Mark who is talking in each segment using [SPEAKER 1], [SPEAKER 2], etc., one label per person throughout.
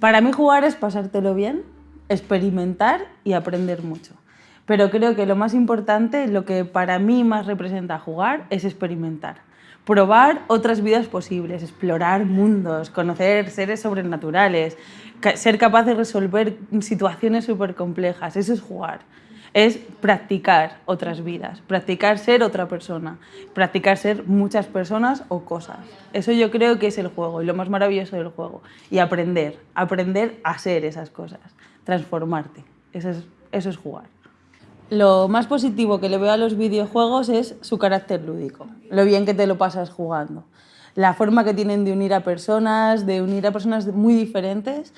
[SPEAKER 1] Para mí jugar es pasártelo bien, experimentar y aprender mucho. Pero creo que lo más importante, lo que para mí más representa jugar, es experimentar. Probar otras vidas posibles, explorar mundos, conocer seres sobrenaturales, ser capaz de resolver situaciones súper complejas. Eso es jugar es practicar otras vidas, practicar ser otra persona, practicar ser muchas personas o cosas. Eso yo creo que es el juego y lo más maravilloso del juego. Y aprender, aprender a ser esas cosas, transformarte. Eso es, eso es jugar. Lo más positivo que le veo a los videojuegos es su carácter lúdico, lo bien que te lo pasas jugando la forma que tienen de unir a personas, de unir a personas muy diferentes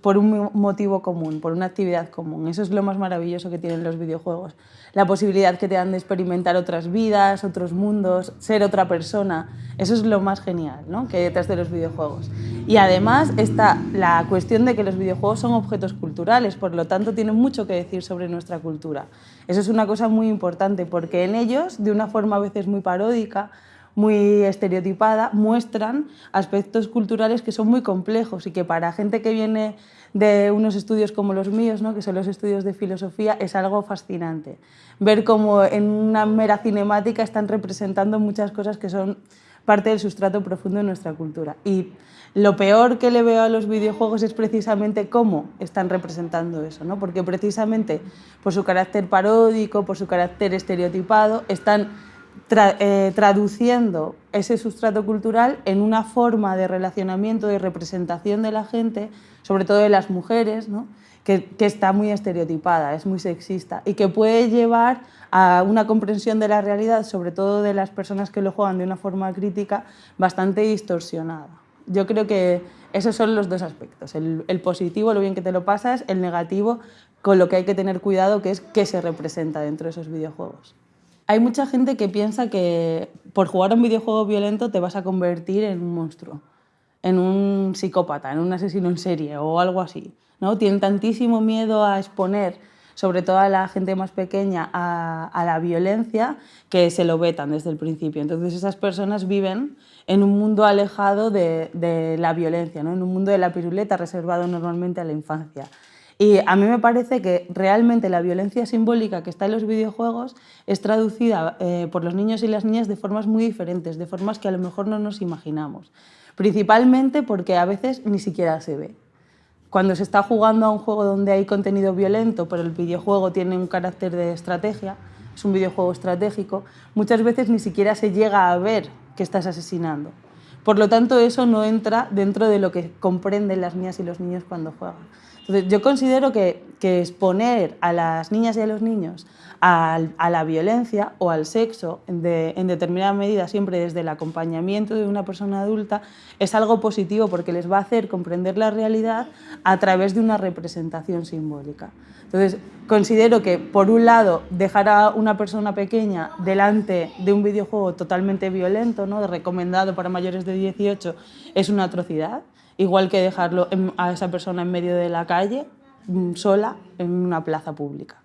[SPEAKER 1] por un motivo común, por una actividad común. Eso es lo más maravilloso que tienen los videojuegos. La posibilidad que te dan de experimentar otras vidas, otros mundos, ser otra persona. Eso es lo más genial ¿no? que hay detrás de los videojuegos. Y además está la cuestión de que los videojuegos son objetos culturales, por lo tanto tienen mucho que decir sobre nuestra cultura. Eso es una cosa muy importante porque en ellos, de una forma a veces muy paródica, muy estereotipada, muestran aspectos culturales que son muy complejos y que para gente que viene de unos estudios como los míos, ¿no? que son los estudios de filosofía, es algo fascinante. Ver cómo en una mera cinemática están representando muchas cosas que son parte del sustrato profundo de nuestra cultura. Y lo peor que le veo a los videojuegos es precisamente cómo están representando eso, ¿no? porque precisamente por su carácter paródico, por su carácter estereotipado, están eh, traduciendo ese sustrato cultural en una forma de relacionamiento y representación de la gente, sobre todo de las mujeres, que, está muy estereotipada, es muy sexista y que puede llevar a una comprensión de la realidad, sobre todo de las personas que lo juegan de una forma crítica, bastante distorsionada. Yo creo que esos son los dos aspectos, el, el positivo, lo bien que te lo pasas, el negativo, con lo que hay que tener cuidado, que es qué se representa dentro de esos videojuegos. Hay mucha gente que piensa que por jugar a un videojuego violento te vas a convertir en un monstruo, en un psicópata, en un asesino en serie o algo así. ¿no? Tienen tantísimo miedo a exponer, sobre todo a la gente más pequeña, a, la violencia que se lo vetan desde el principio. Entonces esas personas viven en un mundo alejado de, de la violencia, ¿no? en un mundo de la piruleta reservado normalmente a la infancia. Y a mí me parece que realmente la violencia simbólica que está en los videojuegos es traducida eh, por los niños y las niñas de formas muy diferentes, de formas que a lo mejor no nos imaginamos. Principalmente porque a veces ni siquiera se ve. Cuando se está jugando a un juego donde hay contenido violento, pero el videojuego tiene un carácter de estrategia, es un videojuego estratégico, muchas veces ni siquiera se llega a ver que estás asesinando. Por lo tanto, eso no entra dentro de lo que comprenden las niñas y los niños cuando juegan. Entonces, yo considero que, exponer a las niñas y a los niños a, la violencia o al sexo en determinada medida, siempre desde el acompañamiento de una persona adulta, es algo positivo porque les va a hacer comprender la realidad a través de una representación simbólica. Entonces, considero que, por un lado, dejar a una persona pequeña delante de un videojuego totalmente violento, ¿no? recomendado para mayores de 18, es una atrocidad igual que dejarlo a esa persona en medio de la calle, mm, sola, en una plaza pública.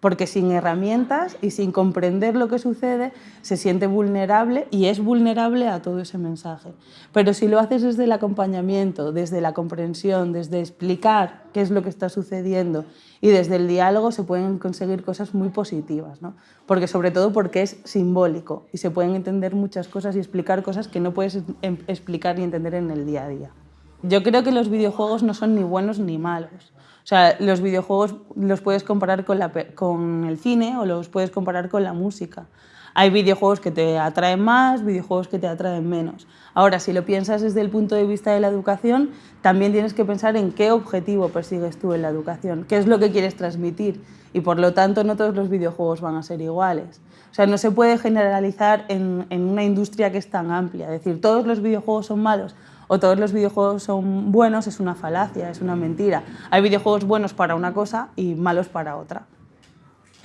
[SPEAKER 1] Porque sin herramientas y sin comprender lo que sucede, se siente vulnerable y es vulnerable a todo ese mensaje. Pero si lo haces desde el acompañamiento, desde la comprensión, desde explicar qué es lo que está sucediendo y desde el diálogo se pueden conseguir cosas muy positivas. ¿no? Porque sobre todo porque es simbólico y se pueden entender muchas cosas y explicar cosas que no puedes em, explicar ni entender en el día a día. Yo creo que los videojuegos no son ni buenos ni malos. O sea, los videojuegos los puedes comparar con, la, con el cine o los puedes comparar con la música. Hay videojuegos que te atraen más, videojuegos que te atraen menos. Ahora, si lo piensas desde el punto de vista de la educación, también tienes que pensar en qué objetivo persigues tú en la educación, qué es lo que quieres transmitir. Y por lo tanto, no todos los videojuegos van a ser iguales. O sea, no se puede generalizar en, en una industria que es tan amplia. Es decir, todos los videojuegos son malos o todos los videojuegos son buenos es una falacia, es una mentira. Hay videojuegos buenos para una cosa y malos para otra.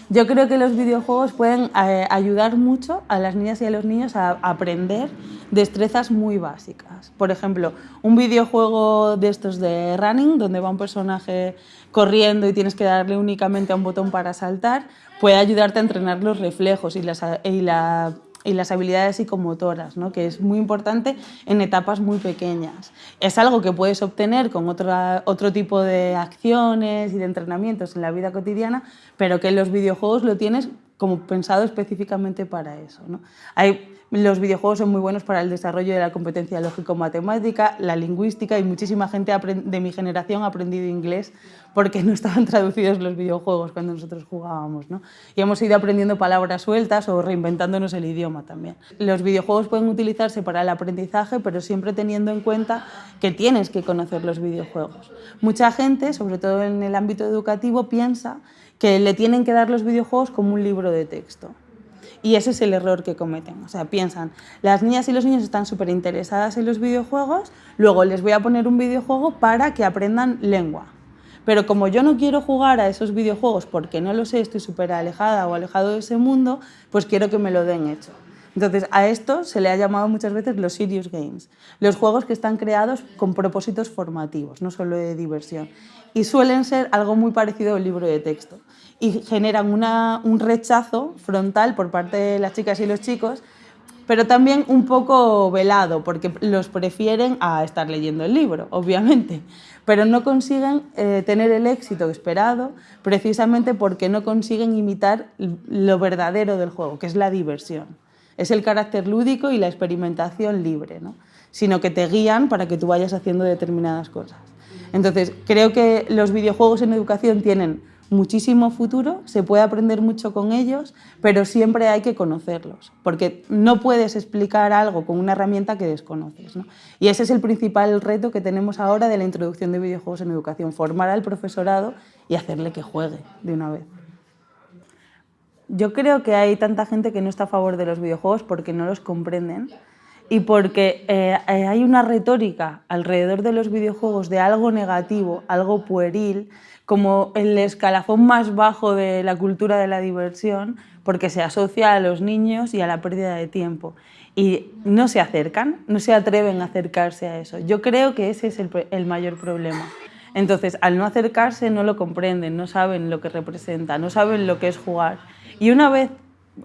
[SPEAKER 1] Yo creo que los videojuegos pueden eh, ayudar mucho a las niñas y a los niños a aprender destrezas muy básicas. Por ejemplo, un videojuego de estos de running, donde va un personaje corriendo y tienes que darle únicamente a un botón para saltar, puede ayudarte a entrenar los reflejos y, y la y las habilidades psicomotoras, ¿no? que es muy importante en etapas muy pequeñas. Es algo que puedes obtener con otra, otro tipo de acciones y de entrenamientos en la vida cotidiana, pero que en los videojuegos lo tienes como pensado específicamente para eso. ¿no? Hay los videojuegos son muy buenos para el desarrollo de la competencia lógico-matemática, la lingüística y muchísima gente de mi generación ha aprendido inglés porque no estaban traducidos los videojuegos cuando nosotros jugábamos. ¿no? Y hemos ido aprendiendo palabras sueltas o reinventándonos el idioma también. Los videojuegos pueden utilizarse para el aprendizaje, pero siempre teniendo en cuenta que tienes que conocer los videojuegos. Mucha gente, sobre todo en el ámbito educativo, piensa que le tienen que dar los videojuegos como un libro de texto. Y ese es el error que cometen. O sea, piensan, las niñas y los niños están súper interesadas en los videojuegos, luego les voy a poner un videojuego para que aprendan lengua. Pero como yo no quiero jugar a esos videojuegos porque no lo sé, estoy súper alejada o alejado de ese mundo, pues quiero que me lo den hecho. Entonces, a esto se le ha llamado muchas veces los serious games, los juegos que están creados con propósitos formativos, no solo de diversión. Y suelen ser algo muy parecido al libro de texto y generan un rechazo frontal por parte de las chicas y los chicos, pero también un poco velado, porque los prefieren a estar leyendo el libro, obviamente, pero no consiguen eh, tener el éxito esperado precisamente porque no consiguen imitar lo verdadero del juego, que es la diversión. Es el carácter lúdico y la experimentación libre, ¿no? sino que te guían para que tú vayas haciendo determinadas cosas. Entonces, creo que los videojuegos en educación tienen muchísimo futuro, se puede aprender mucho con ellos, pero siempre hay que conocerlos, porque no puedes explicar algo con una herramienta que desconoces. ¿no? Y ese es el principal reto que tenemos ahora de la introducción de videojuegos en educación, formar al profesorado y hacerle que juegue de una vez. Yo creo que hay tanta gente que no está a favor de los videojuegos porque no los comprenden y porque eh, eh, hay una retórica alrededor de los videojuegos de algo negativo, algo pueril, como el escalafón más bajo de la cultura de la diversión, porque se asocia a los niños y a la pérdida de tiempo. Y no se acercan, no se atreven a acercarse a eso. Yo creo que ese es el, mayor problema. Entonces, al no acercarse, no lo comprenden, no saben lo que representa, no saben lo que es jugar. Y una vez,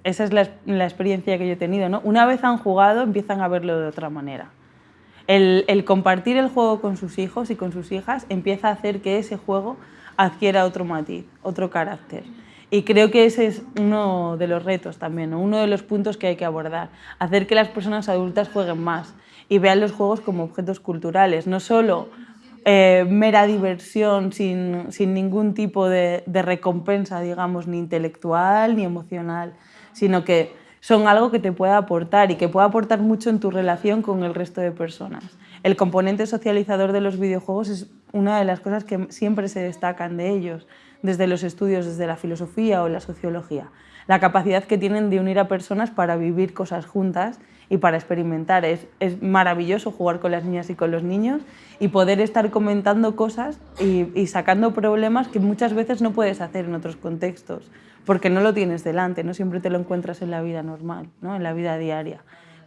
[SPEAKER 1] esa es la, experiencia que yo he tenido, ¿no? una vez han jugado, empiezan a verlo de otra manera. El, compartir el juego con sus hijos y con sus hijas empieza a hacer que ese juego adquiera otro matiz, otro carácter. Y creo que ese es uno de los retos también, uno de los puntos que hay que abordar, hacer que las personas adultas jueguen más y vean los juegos como objetos culturales, no solo eh, mera diversión sin, sin ningún tipo de, de, recompensa, digamos, ni intelectual ni emocional, sino que son algo que te pueda aportar y que pueda aportar mucho en tu relación con el resto de personas. El componente socializador de los videojuegos es una de las cosas que siempre se destacan de ellos, desde los estudios, desde la filosofía o la sociología. La capacidad que tienen de unir a personas para vivir cosas juntas y para experimentar. Es, es maravilloso jugar con las niñas y con los niños y poder estar comentando cosas y, y, sacando problemas que muchas veces no puedes hacer en otros contextos, porque no lo tienes delante, no siempre te lo encuentras en la vida normal, ¿no? en la vida diaria.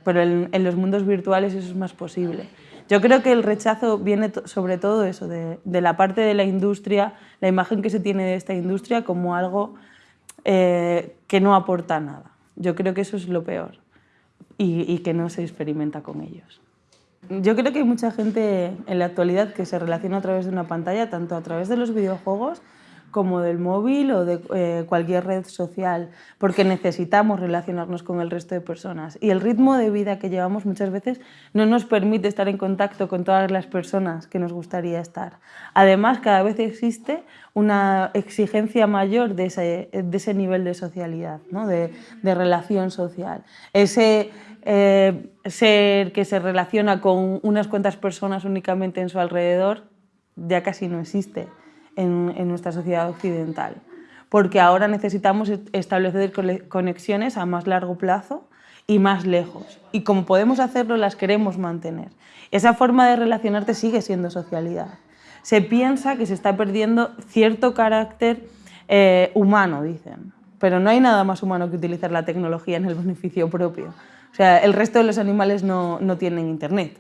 [SPEAKER 1] Pero en, en los mundos virtuales eso es más posible. Yo creo que el rechazo viene sobre todo eso, de, la parte de la industria, la imagen que se tiene de esta industria como algo eh, que no aporta nada. Yo creo que eso es lo peor y, que no se experimenta con ellos. Yo creo que hay mucha gente en la actualidad que se relaciona a través de una pantalla, tanto a través de los videojuegos como del móvil o de eh, cualquier red social, porque necesitamos relacionarnos con el resto de personas. Y el ritmo de vida que llevamos muchas veces no nos permite estar en contacto con todas las personas que nos gustaría estar. Además, cada vez existe una exigencia mayor de ese, de ese nivel de socialidad, ¿no? de, de, relación social. Ese eh, ser que se relaciona con unas cuantas personas únicamente en su alrededor ya casi no existe en, nuestra sociedad occidental, porque ahora necesitamos establecer conexiones a más largo plazo y más lejos. Y como podemos hacerlo, las queremos mantener. Esa forma de relacionarte sigue siendo socialidad. Se piensa que se está perdiendo cierto carácter eh, humano, dicen, pero no hay nada más humano que utilizar la tecnología en el beneficio propio. O sea, el resto de los animales no, no tienen internet.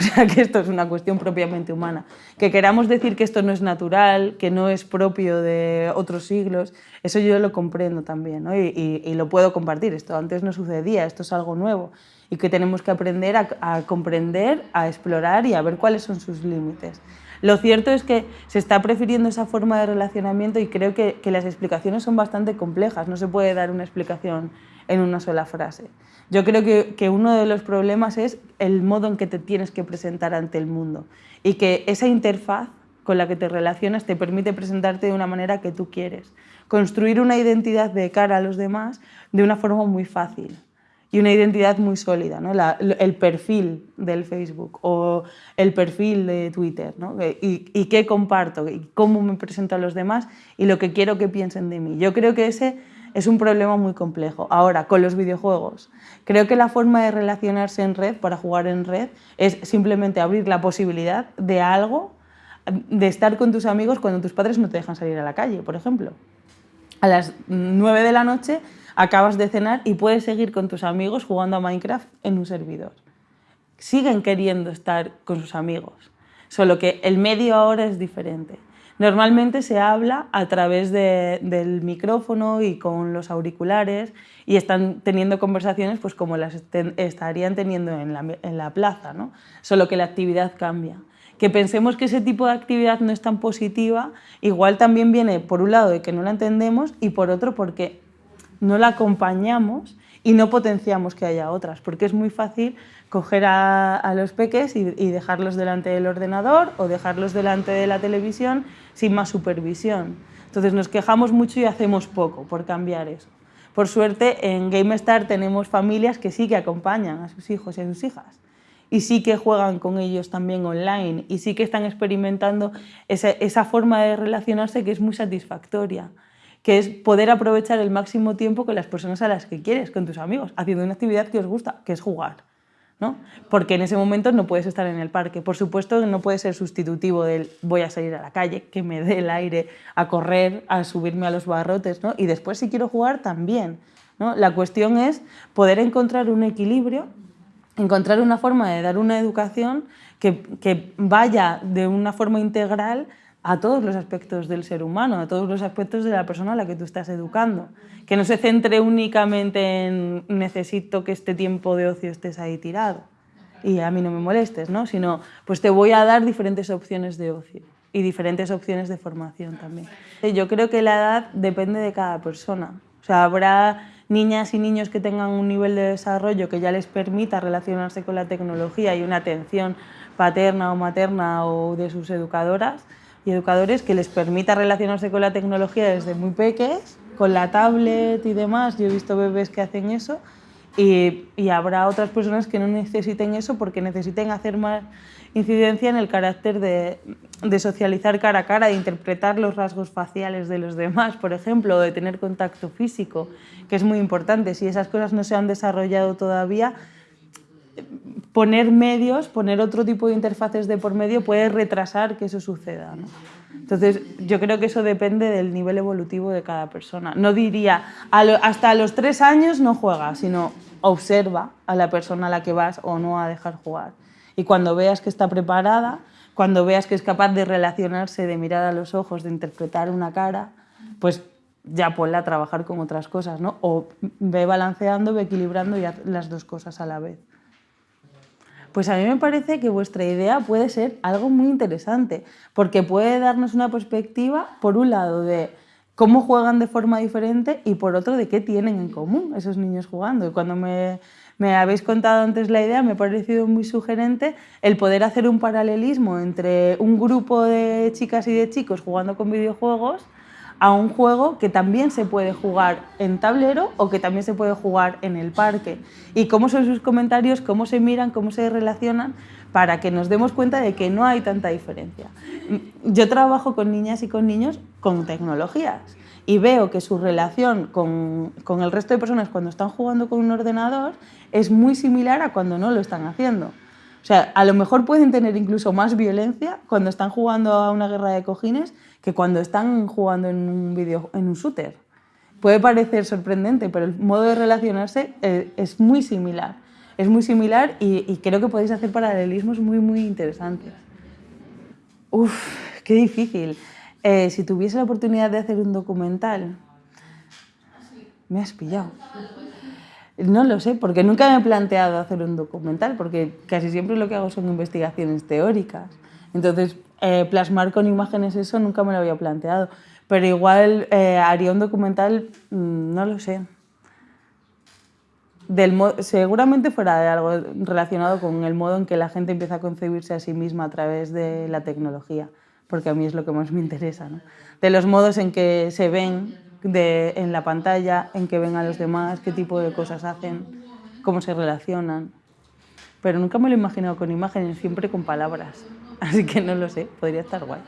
[SPEAKER 1] O sea, que esto es una cuestión propiamente humana. Que queramos decir que esto no es natural, que no es propio de otros siglos, eso yo lo comprendo también ¿no? y, y, lo puedo compartir. Esto antes no sucedía, esto es algo nuevo y que tenemos que aprender a, a comprender, a explorar y a ver cuáles son sus límites. Lo cierto es que se está prefiriendo esa forma de relacionamiento y creo que, que, las explicaciones son bastante complejas, no se puede dar una explicación en una sola frase. Yo creo que, que, uno de los problemas es el modo en que te tienes que presentar ante el mundo y que esa interfaz con la que te relacionas te permite presentarte de una manera que tú quieres. Construir una identidad de cara a los demás de una forma muy fácil y una identidad muy sólida, ¿no? La, el perfil del Facebook o el perfil de Twitter, ¿no? y, y, qué comparto, y cómo me presento a los demás y lo que quiero que piensen de mí. Yo creo que ese es un problema muy complejo. Ahora, con los videojuegos, creo que la forma de relacionarse en red, para jugar en red, es simplemente abrir la posibilidad de algo, de estar con tus amigos cuando tus padres no te dejan salir a la calle, por ejemplo. A las 9 de la noche acabas de cenar y puedes seguir con tus amigos jugando a Minecraft en un servidor. Siguen queriendo estar con sus amigos, solo que el medio ahora es diferente. Normalmente se habla a través de, del micrófono y con los auriculares y están teniendo conversaciones pues como las estarían teniendo en la, plaza, ¿no? solo que la actividad cambia que pensemos que ese tipo de actividad no es tan positiva, igual también viene por un lado de que no la entendemos y por otro porque no la acompañamos y no potenciamos que haya otras, porque es muy fácil coger a, a los peques y, y, dejarlos delante del ordenador o dejarlos delante de la televisión sin más supervisión. Entonces nos quejamos mucho y hacemos poco por cambiar eso. Por suerte en GameStar tenemos familias que sí que acompañan a sus hijos y a sus hijas y sí que juegan con ellos también online y sí que están experimentando esa, forma de relacionarse que es muy satisfactoria que es poder aprovechar el máximo tiempo con las personas a las que quieres, con tus amigos, haciendo una actividad que os gusta, que es jugar. ¿No? Porque en ese momento no puedes estar en el parque. Por supuesto no puede ser sustitutivo del voy a salir a la calle, que me dé el aire, a correr, a subirme a los barrotes, ¿no? y después si quiero jugar también. ¿no? La cuestión es poder encontrar un equilibrio encontrar una forma de dar una educación que, que, vaya de una forma integral a todos los aspectos del ser humano, a todos los aspectos de la persona a la que tú estás educando. Que no se centre únicamente en necesito que este tiempo de ocio estés ahí tirado y a mí no me molestes, ¿no? sino pues te voy a dar diferentes opciones de ocio y diferentes opciones de formación también. Yo creo que la edad depende de cada persona. O sea, habrá niñas y niños que tengan un nivel de desarrollo que ya les permita relacionarse con la tecnología y una atención paterna o materna o de sus educadoras y educadores que les permita relacionarse con la tecnología desde muy pequeños, con la tablet y demás. Yo he visto bebés que hacen eso y, y, habrá otras personas que no necesiten eso porque necesiten hacer más incidencia en el carácter de, de, socializar cara a cara, de interpretar los rasgos faciales de los demás, por ejemplo, o de tener contacto físico, que es muy importante. Si esas cosas no se han desarrollado todavía, poner medios, poner otro tipo de interfaces de por medio puede retrasar que eso suceda. ¿no? Entonces, yo creo que eso depende del nivel evolutivo de cada persona. No diría, a lo, hasta los tres años no juega, sino observa a la persona a la que vas o no a dejar jugar. Y cuando veas que está preparada, cuando veas que es capaz de relacionarse, de mirar a los ojos, de interpretar una cara, pues ya ponla a trabajar con otras cosas, ¿no? O ve balanceando, ve equilibrando y haz las dos cosas a la vez. Pues a mí me parece que vuestra idea puede ser algo muy interesante, porque puede darnos una perspectiva, por un lado, de cómo juegan de forma diferente y por otro, de qué tienen en común esos niños jugando. Y cuando me, me habéis contado antes la idea, me ha parecido muy sugerente el poder hacer un paralelismo entre un grupo de chicas y de chicos jugando con videojuegos a un juego que también se puede jugar en tablero o que también se puede jugar en el parque. Y cómo son sus comentarios, cómo se miran, cómo se relacionan, para que nos demos cuenta de que no hay tanta diferencia. Yo trabajo con niñas y con niños con tecnologías y veo que su relación con, con el resto de personas cuando están jugando con un ordenador es muy similar a cuando no lo están haciendo. O sea, a lo mejor pueden tener incluso más violencia cuando están jugando a una guerra de cojines que cuando están jugando en un, video, en un shooter. Puede parecer sorprendente, pero el modo de relacionarse eh, es muy similar. es muy similar y, creo que podéis hacer paralelismos muy, muy interesantes. Uf, qué difícil. Eh, si tuviese la oportunidad de hacer un documental, me has pillado. No lo sé, porque nunca me he planteado hacer un documental, porque casi siempre lo que hago son investigaciones teóricas. Entonces, eh, plasmar con imágenes eso nunca me lo había planteado. Pero igual eh, haría un documental, mm, no lo sé. Del seguramente fuera de algo relacionado con el modo en que la gente empieza a concebirse a sí misma a través de la tecnología, porque a mí es lo que más me interesa. ¿no? De los modos en que se ven en la pantalla, en que ven a los demás, qué tipo de cosas hacen, cómo se relacionan. Pero nunca me lo he imaginado con imágenes, siempre con palabras. Así que no lo sé, podría estar guay.